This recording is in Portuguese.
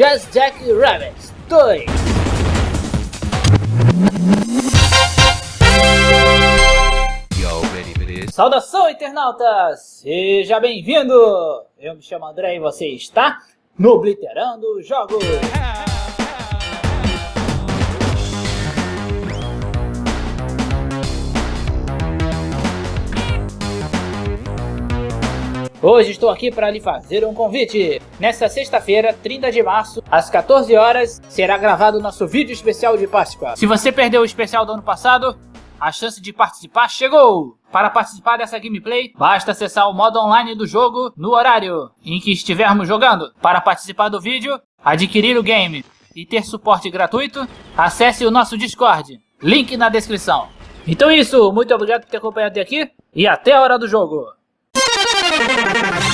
Just Jack Rabbit 2. Saudação, internauta! Seja bem-vindo! Eu me chamo André e você está no Obliterando Jogos! Hoje estou aqui para lhe fazer um convite. Nesta sexta-feira, 30 de março, às 14 horas, será gravado o nosso vídeo especial de Páscoa. Se você perdeu o especial do ano passado, a chance de participar chegou! Para participar dessa gameplay, basta acessar o modo online do jogo no horário em que estivermos jogando. Para participar do vídeo, adquirir o game e ter suporte gratuito, acesse o nosso Discord, link na descrição. Então é isso, muito obrigado por ter acompanhado até aqui e até a hora do jogo! thank